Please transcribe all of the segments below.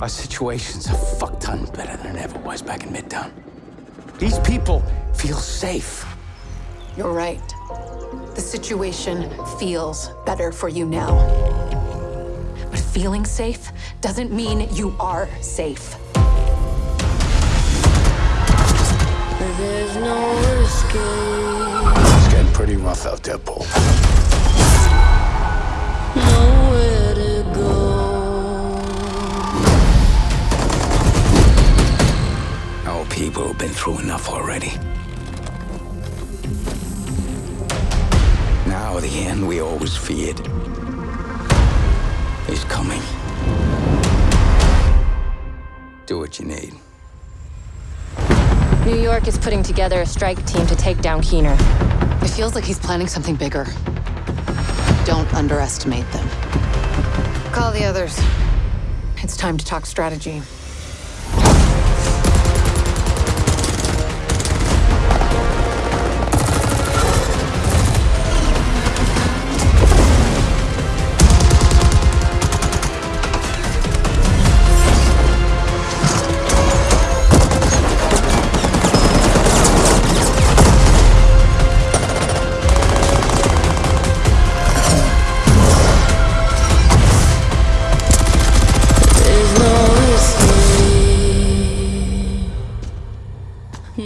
Our situation's a fuck ton better than it ever was back in Midtown. These people feel safe. You're right. The situation feels better for you now. But feeling safe doesn't mean you are safe. There's no escape. It's getting pretty rough out there, Paul. Our people have been through enough already. Now the end we always feared is coming. Do what you need. New York is putting together a strike team to take down Keener. It feels like he's planning something bigger. Don't underestimate them. Call the others. It's time to talk strategy.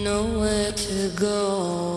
nowhere to go.